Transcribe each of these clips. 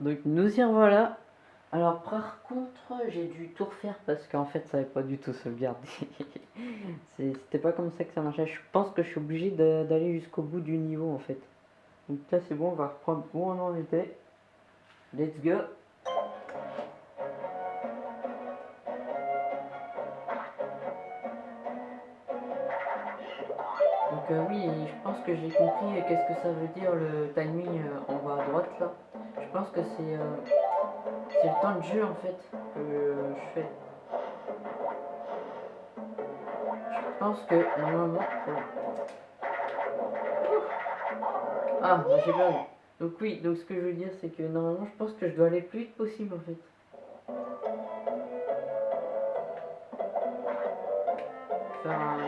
Donc nous y revoilà. Alors par contre, j'ai dû tout refaire parce qu'en fait ça n'avait pas du tout sauvegarder. C'était pas comme ça que ça marchait. Je pense que je suis obligé d'aller jusqu'au bout du niveau en fait. Donc là c'est bon, on va reprendre où on en était. Let's go euh, oui, je pense que j'ai compris qu'est-ce que ça veut dire le timing euh, en bas à droite là. Je pense que c'est euh, c'est le temps de jeu en fait que je fais. Je pense que normalement... Ah, bah, j'ai vu. Donc oui, donc ce que je veux dire c'est que normalement je pense que je dois aller le plus vite possible en fait.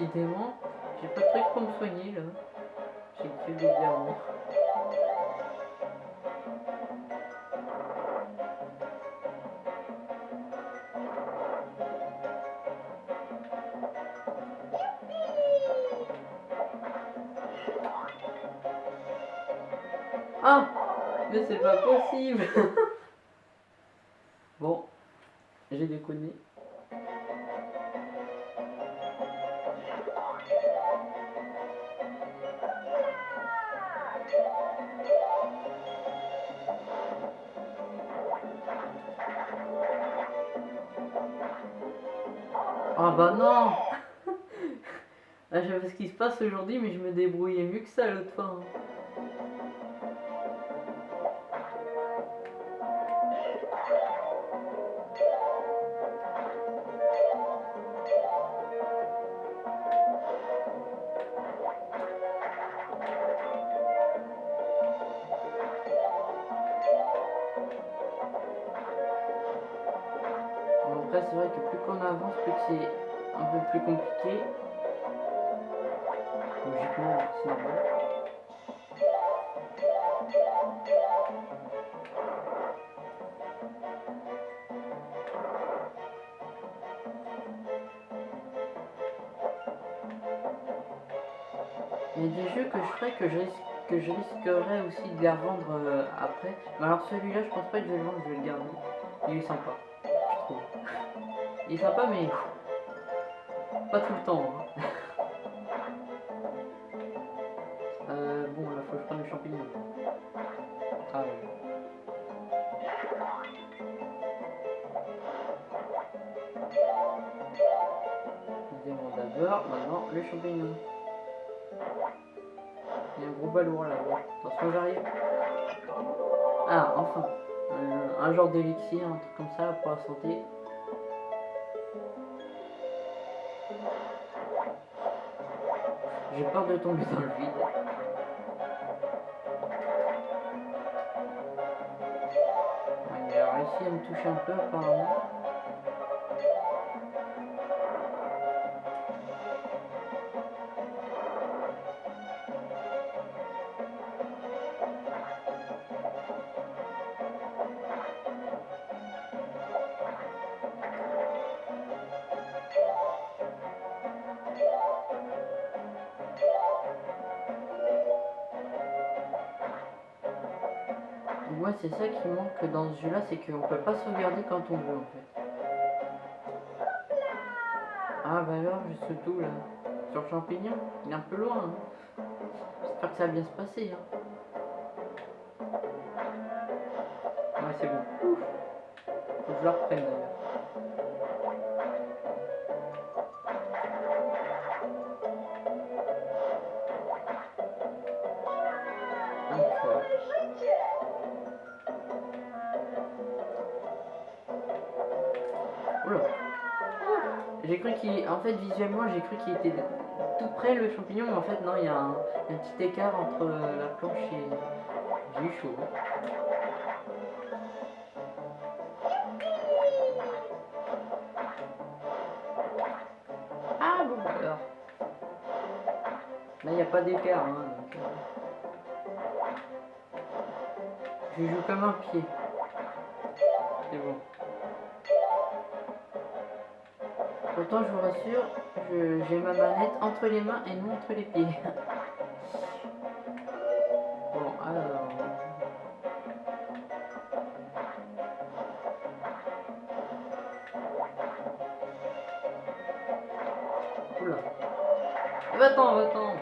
Décidément, j'ai pas de truc pour me soigner là. J'ai que des diamants. Ah Mais c'est pas possible Bon, j'ai déconné. Ah bah non Je sais pas ce qui se passe aujourd'hui, mais je me débrouillais mieux que ça l'autre fois. Hein. C'est vrai que plus qu'on avance, plus c'est un peu plus compliqué. Logiquement, c'est normal. Il y a des jeux que je ferais que je, que je risquerais aussi de les revendre euh, après. Mais alors celui-là, je pense pas que je vais le vendre, je vais le garder. Il est sympa. Il est sympa, mais pas tout le temps. Hein. euh, bon, là, faut que je prenne les champignons. Ah ouais. d'abord, maintenant les champignons. Il y a un gros balourd là. Attention, j'arrive. Ah, enfin. Euh, un genre d'élixir, un truc comme ça pour la santé. J'ai peur de tomber dans le vide. Il a réussi à me toucher un peu apparemment. Moi, c'est ça qui manque dans ce jeu-là, c'est qu'on peut pas sauvegarder quand on veut, en fait. Ah bah alors, juste tout, là. Sur champignon, il est un peu loin. Hein. J'espère que ça va bien se passer. Hein. Ouais, c'est bon. Faut que je le reprenne, d'ailleurs. J'ai cru qu'il... En fait, visuellement, j'ai cru qu'il était tout près le champignon, mais en fait non, il y a un, petit écart entre euh, la planche et j'ai eu chaud. Ah bon bah alors. Là il n'y a pas d'écart. Hein, donc, euh, Je joue comme un pied. Pourtant je vous rassure, j'ai ma manette entre les mains et non entre les pieds. bon alors. Oula. Va-t'en, va-t'en.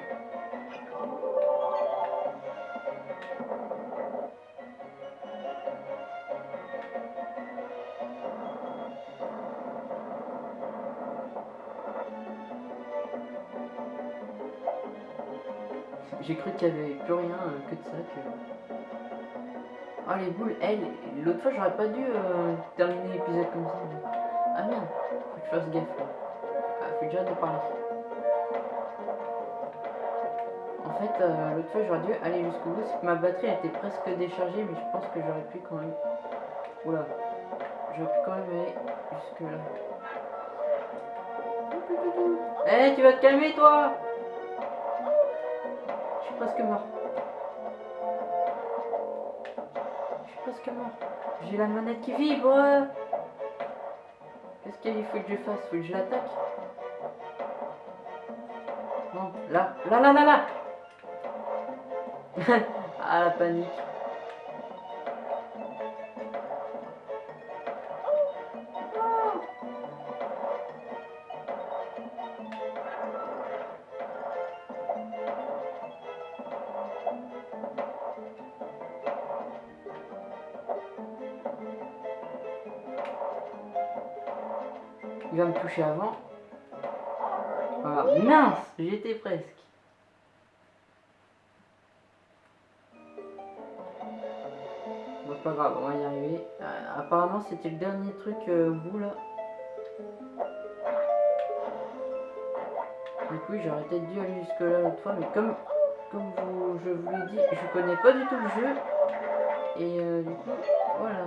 J'ai cru qu'il n'y avait plus rien euh, que de ça. Que... Ah les boules, elles, l'autre fois j'aurais pas dû euh, terminer l'épisode comme ça. Ah merde, faut que je fasse gaffe là. Ah, faut déjà de parler. En fait, euh, l'autre fois j'aurais dû aller jusqu'au bout, c'est que ma batterie était presque déchargée, mais je pense que j'aurais pu quand même. Oula, j'aurais pu quand même aller jusque là. Eh, tu vas te calmer toi presque mort. Je suis presque mort. J'ai la manette qui vibre. Qu'est-ce qu'il faut que je fasse? Faut que je l'attaque Non, là, là, là, là, là Ah, la panique. Me toucher avant. Voilà. Mince J'étais presque. Bon, c'est pas grave, on va y arriver. Euh, apparemment, c'était le dernier truc euh, au bout là. Du coup, j'aurais peut-être dû aller jusque là l'autre fois, mais comme, comme vous, je vous l'ai dit, je connais pas du tout le jeu. Et euh, du coup, voilà.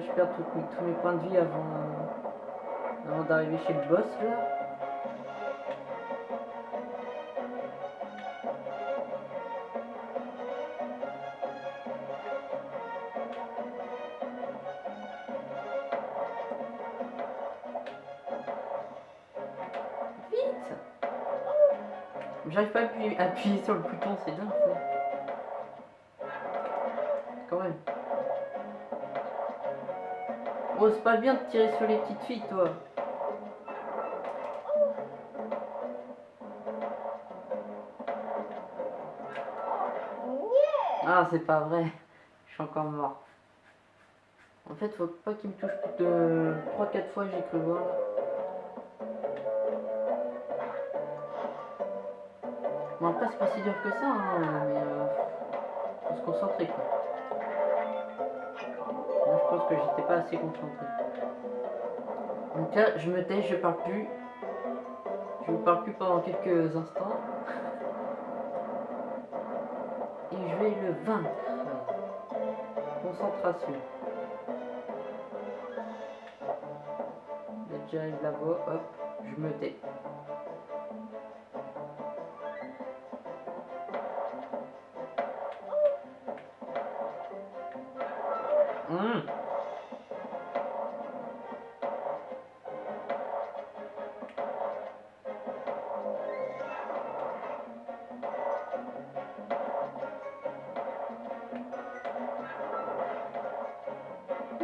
Je perde tous mes- points de vie avant, euh, avant d'arriver chez le boss là. Vite J'arrive pas à appuyer, sur le bouton, c'est dingue. Pas bien de tirer sur les petites filles, toi. Ah, c'est pas vrai. Je suis encore mort. En fait, faut pas qu'il me touche plus de 3-4 fois, j'ai cru voir. Bon, après, c'est pas si dur que ça, hein, mais euh, faut se concentrer, quoi. Je pense que j'étais pas assez concentré. Donc là, je me tais, je parle plus. Je vous parle plus pendant quelques instants. Et je vais le vaincre. Concentration. Que j'arrive là-bas, hop, je me tais.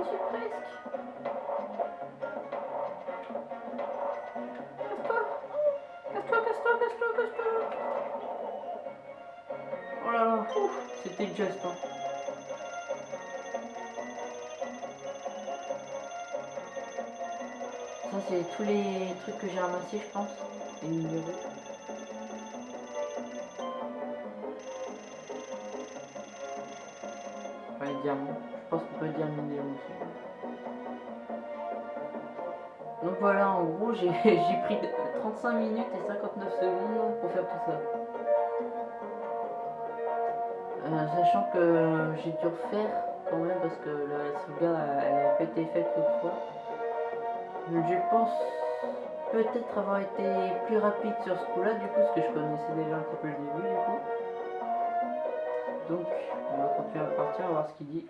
Suis presque. Casse-toi. Casse-toi, casse-toi, casse-toi, casse-toi. Oh là là, ouf, c'était juste. Hein. Ça, c'est tous les trucs que j'ai ramassés, je pense. Les numéros. Enfin, les diamants. En gros, j'ai pris 35 minutes et 59 secondes pour faire tout ça. Euh, sachant que j'ai dû refaire quand même parce que la sauvegarde elle n'a pas été faite l'autre fois. Je pense peut-être avoir été plus rapide sur ce coup-là du coup, parce que je connaissais déjà un petit peu le début du coup. Donc, on va continuer à partir, on va voir ce qu'il dit.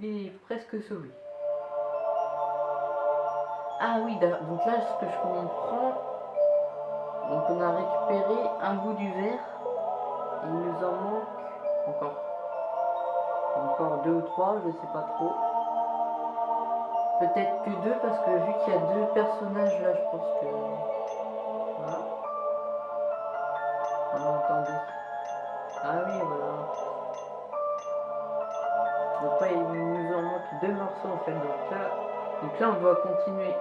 Il est presque sauvé. Ah oui, donc là, ce que je comprends, donc on a récupéré un bout du verre. Il nous en manque encore. Encore deux ou trois, je sais pas trop. Peut-être que deux, parce que vu qu'il y a deux personnages là, je pense que... en fait. Donc là, donc là on doit continuer.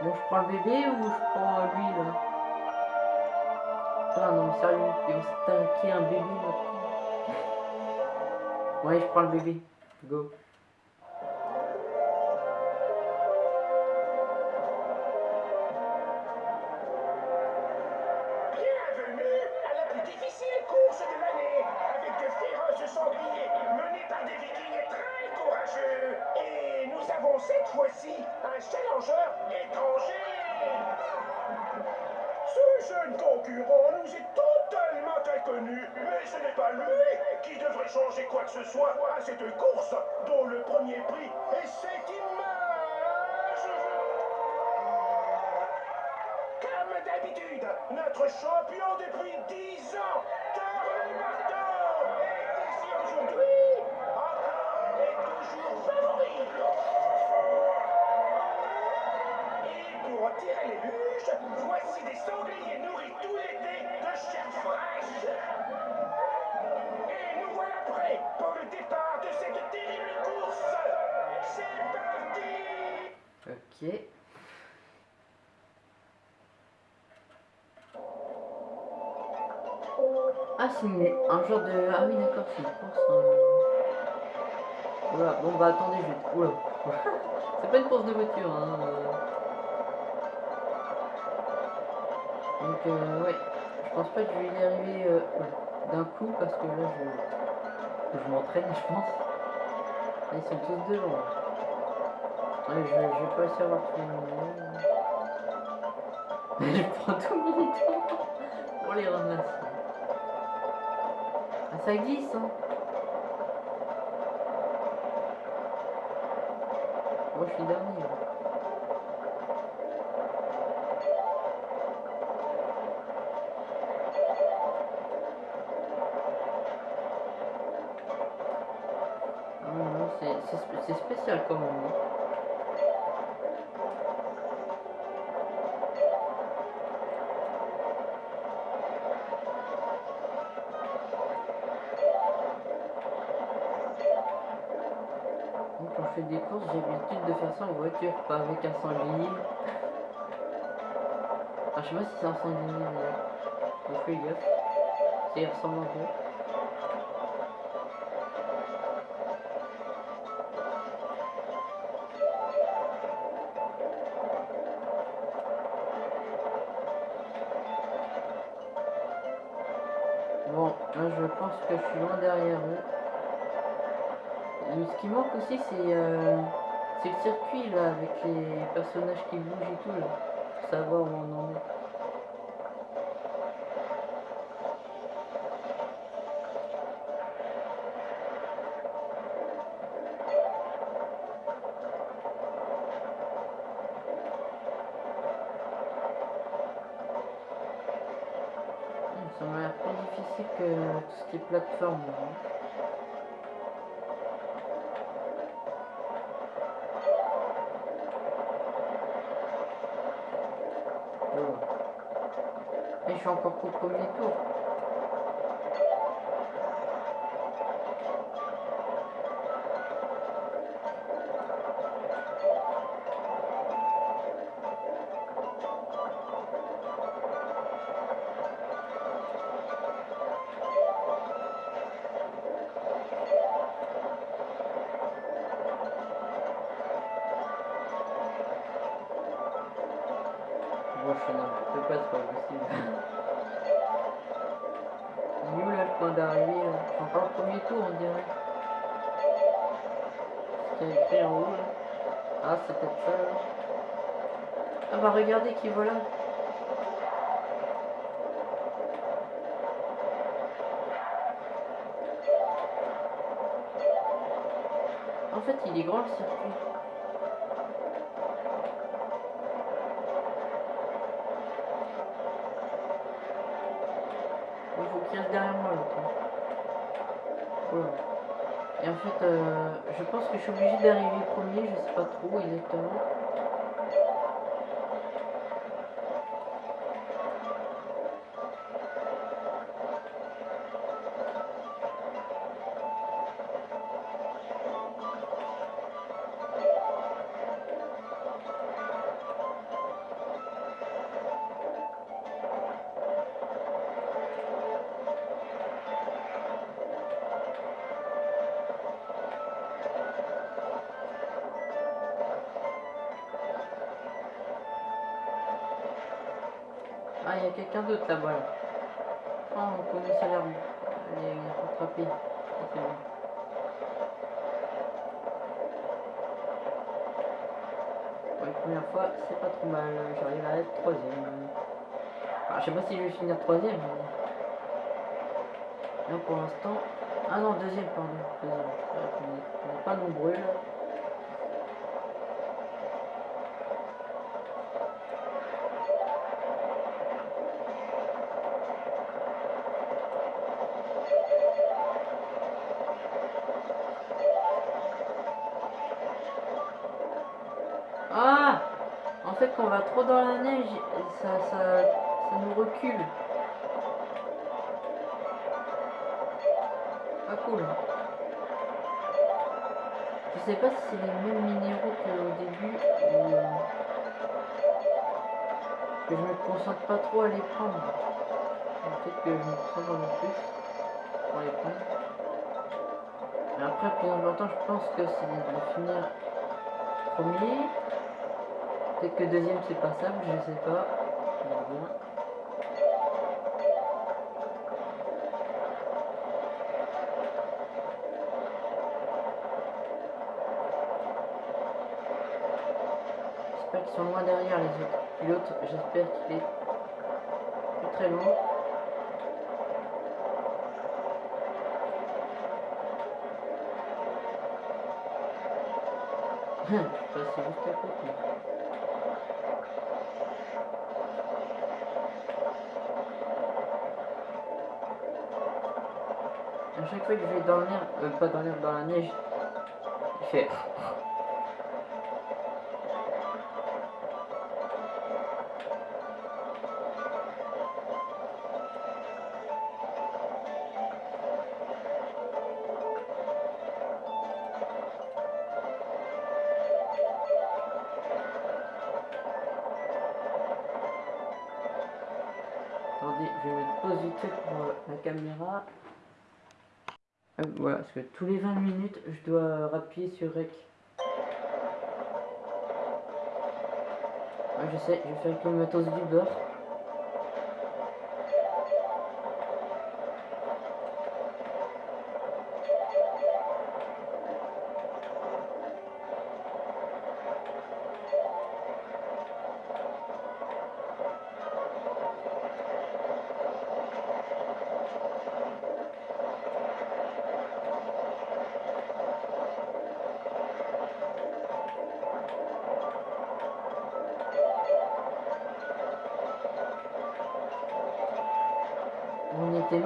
Bon, je prends le bébé ou je prends euh, lui là? Putain, non mais sérieux, il va s'attaquer un bébé maintenant. Ouais, je prends le bébé. Go. C'est un genre de. Ah oui, d'accord, c'est une course. hein. Voilà, bon bah attendez, je vais. Oula. c'est pas une course de voiture, hein. euh. Donc, euh, ouais. Je pense pas que je vais y arriver euh, d'un coup parce que là, je, je m'entraîne, je pense. Ils sont tous devant. Ouais, je, vais pas essayer d'avoir tous les numéros. je prends tout mon temps pour les ramasser. Ça glisse, hein. Moi, je suis dernier. Ah c'est- c'est spé- c'est spécial quand même. De faire ça en voiture, pas avec un sanglier. Enfin, je sais pas si c'est un sanglier d'ailleurs. Donc, fais gaffe. Ça y ressemble un peu. Bon, là je pense que je suis loin derrière eux. Et ce qui manque aussi, c'est euh, c'est le circuit là, avec les personnages qui bougent et tout là. Pour savoir où on en est. Ça m'a l'air plus difficile que tout ce qui est plateforme. hein. Et je suis encore qu'au premier tour. Voilà. En fait il est grand le circuit. Il faut qu'il reste derrière moi l'autre. Voilà. Et en fait, euh, je pense que je suis obligé d'arriver premier, je sais pas trop exactement. Quelqu'un d'autre là-bas. Là. Oh, on commence à l'air les rattraper. Ah. Pour la première fois, c'est pas trop mal. J'arrive à être troisième. Je sais pas si je vais finir troisième. Mais... Là pour l'instant. Ah non, deuxième, pardon. On n'est pas nombreux là. Dans la neige, ça, ça, nous recule. Pas cool. Je sais pas si c'est les mêmes minéraux qu'au début ou que je me concentre pas trop à les prendre. Peut-être que je me concentre plus pour les prendre. Mais après, plus important, je pense que c'est de finir premier. Peut-être que deuxième c'est passable, je sais pas. J'espère qu'ils sont loin derrière les autres pilotes. J'espère qu'il est plus très loin. Je passe juste à côté. À chaque fois que je vais l'herbe, euh, pas l'herbe, dans la neige, il fait. Parce que tous les 20 minutes, je dois appuyer sur REC. Je sais, je vais faire avec le matos du beurre.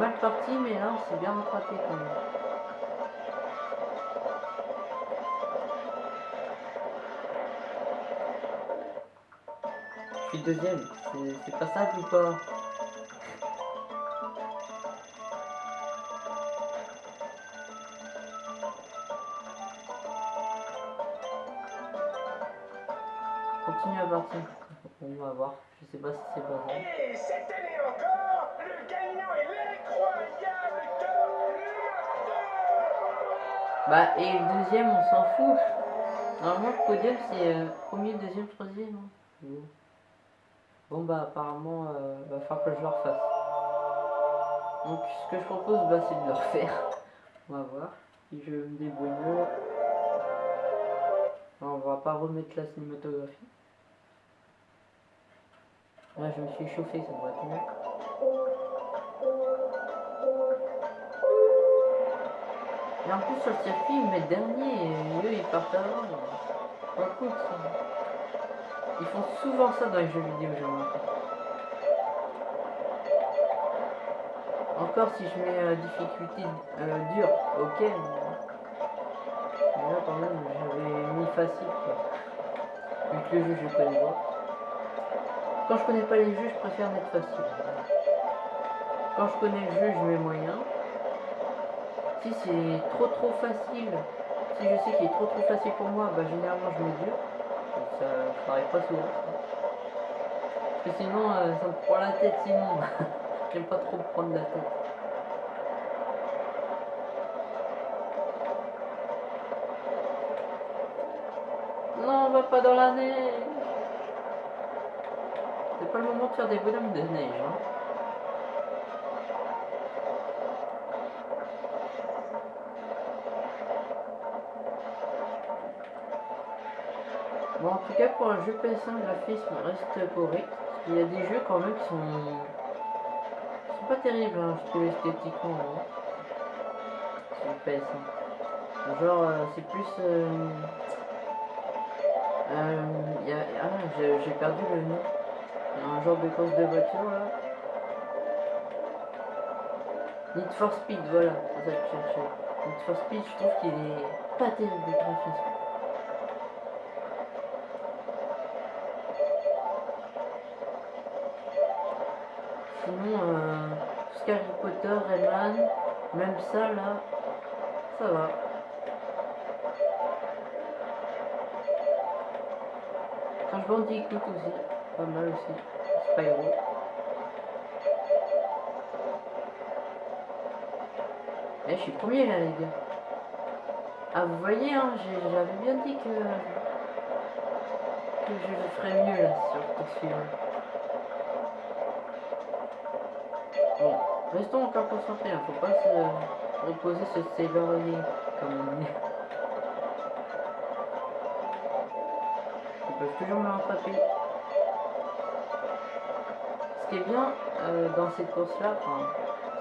Mal parti, mais là, on s'est bien rattrapé quand même. Je suis deuxième, c'est pas simple ou pas? Continue à partir. On va voir. Je sais pas si c'est pas ça. Bah, et le deuxième, on s'en fout. Normalement, le podium, c'est euh, premier, deuxième, troisième. hein. Bon. Bah apparemment, euh, va falloir que je le refasse. Donc ce que je propose, bah, c'est de le refaire. On va voir si je me débrouille mieux. On va pas remettre la cinématographie. Là, je me suis chauffé, ça devrait être mieux. Et en plus, sur le circuit, ils mettent dernier et eux, ils partent avant. Pas cool ça. Ils font souvent ça dans les jeux vidéo, j'ai remarqué. Encore si je mets euh, difficulté euh, dure, ok. Mais... mais là quand même j'avais mis facile quoi. Vu que le jeu je connais pas. Quand je connais pas les jeux, je préfère mettre facile. Quand je connais le jeu, je mets moyen. Si c'est trop trop facile, si je sais qu'il est trop trop facile pour moi, bah généralement je mets dur. Donc ça, ça arrive pas souvent. Parce que sinon euh, ça me prend la tête sinon. J'aime pas trop me prendre la tête. Non, on va pas dans la neige. C'est pas le moment de faire des bonhommes de neige. Hein. Pour un jeu PS1, le graphisme reste correct. Qu'il y a des jeux quand même qui sont, pas terribles, hein, je trouve esthétiquement. hein, PS1. Genre, euh, c'est plus. euh, euh, il y a, ah, j'ai perdu le nom. Il un genre de course de voiture là. Need for Speed, voilà. Need for Speed, je trouve qu'il est pas terrible le graphisme. Potter, Rayman, même ça là, ça va. Crash Bandicoot aussi, pas mal aussi. Spyro. Eh, je suis premier là, les gars. Ah, vous voyez, hein, j'avais bien dit que, je ferais mieux là sur tour suivant. Bon, restons encore concentrés, hein, faut pas se reposer sur ses lauriers, comme on dit. Ils peuvent toujours me rattraper. Ce qui est bien euh, dans cette course-là,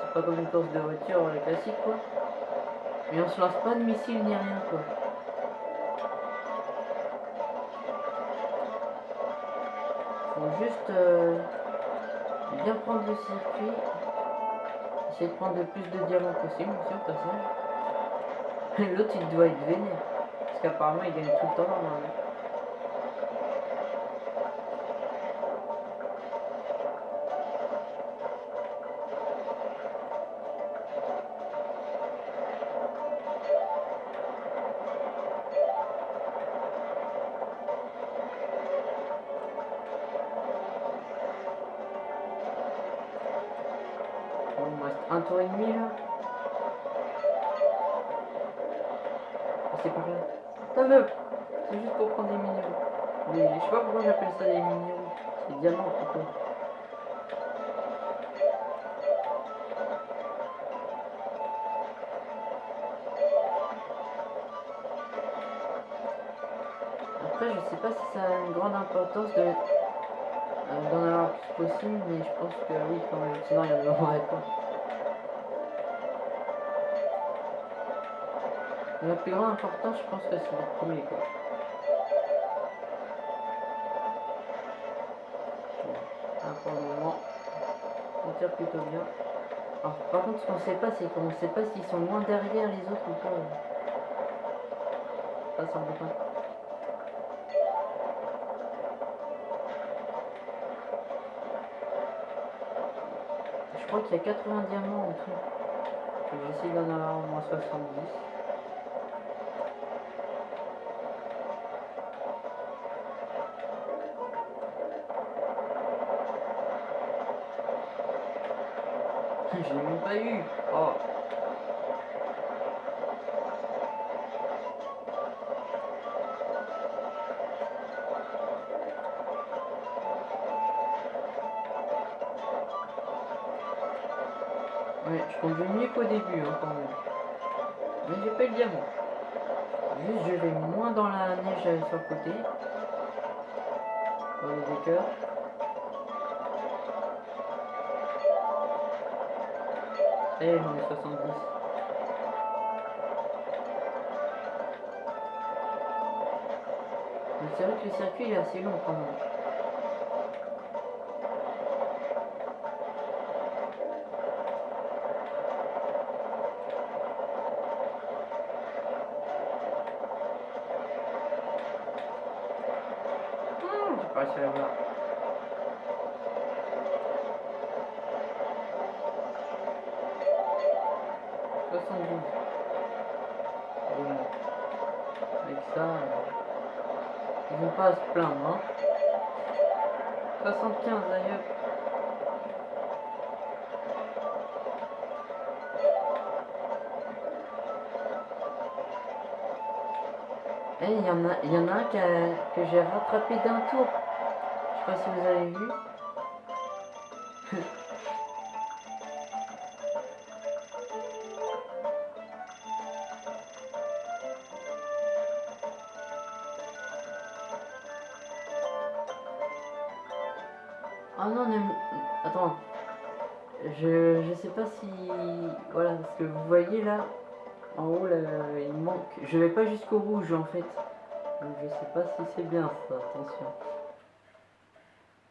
c'est pas comme une course de voiture euh, classique quoi. Mais on se lance pas de missiles ni rien quoi. Faut juste euh, bien prendre le circuit. Essayer de prendre le plus de diamants possible aussi au passage. L'autre il doit être vénère. Parce qu'apparemment il gagne tout le temps. Tour et demi là. Ah, C'est par là. C'est juste pour prendre des minéraux. Mais je sais pas pourquoi j'appelle ça des minéraux. C'est diamants plutôt. Après, je sais pas si ça a une grande importance de euh, d'en avoir plus possible, mais je pense que oui quand même, sinon il y en aurait pas. La plus grande importance, je pense que c'est le premier quoi. Bon, pour le moment, on tire plutôt bien. Alors, par contre, ce qu'on sait pas, c'est qu'on sait pas s'ils sont moins derrière les autres ou pas. Ça, c'est embêtant. Je crois qu'il y a 80 diamants en tout. J'essaie d'en avoir au moins 70. je n'ai même pas eu. Oh. Ouais, je conduis mieux qu'au début hein, quand même. Mais j'ai pas le diamant. Juste je vais moins dans la neige euh, sur le côté. Dans les écœurs. J'en ai 70. Mais c'est vrai que le circuit est assez long quand même. Hum, j'ai pas réussi à la voir. Soixante-douze. Bon. Avec ça, euh, ils vont pas à se plaindre. Hein. 75 d'ailleurs. Eh, il y en a, il y en a un qui a- que j'ai rattrapé d'un tour. Je sais pas si vous avez vu. Je vais pas jusqu'au rouge en fait. Donc je sais pas si c'est bien ça, attention.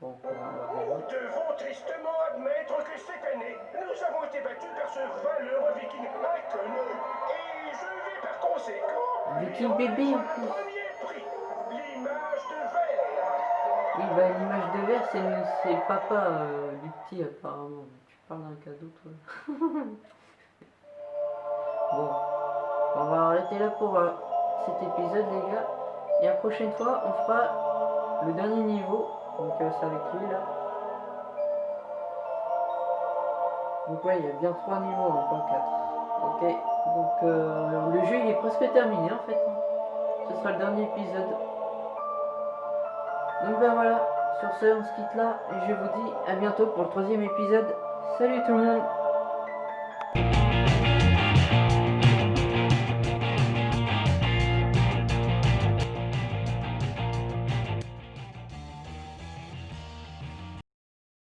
Bon, Nous devons tristement admettre que cette année, nous avons été battus par ce valeureux viking inconnu. Et je vais par conséquent. Viking bébé, en plus. Premier prix, l'image de verre. Oui, bah l'image de verre, c'est le papa euh, du petit apparemment. Tu parles d'un cadeau toi Bon, on va arrêter là pour euh, cet épisode les gars. Et la prochaine fois, on fera le dernier niveau. Donc euh, c'est avec lui là. Donc ouais, il y a bien trois niveaux en pas quatre. Ok, donc euh, le jeu il est presque terminé en fait. hein. Ce sera le dernier épisode. Donc ben voilà, sur ce on se quitte là et je vous dis à bientôt pour le troisième épisode. Salut tout le monde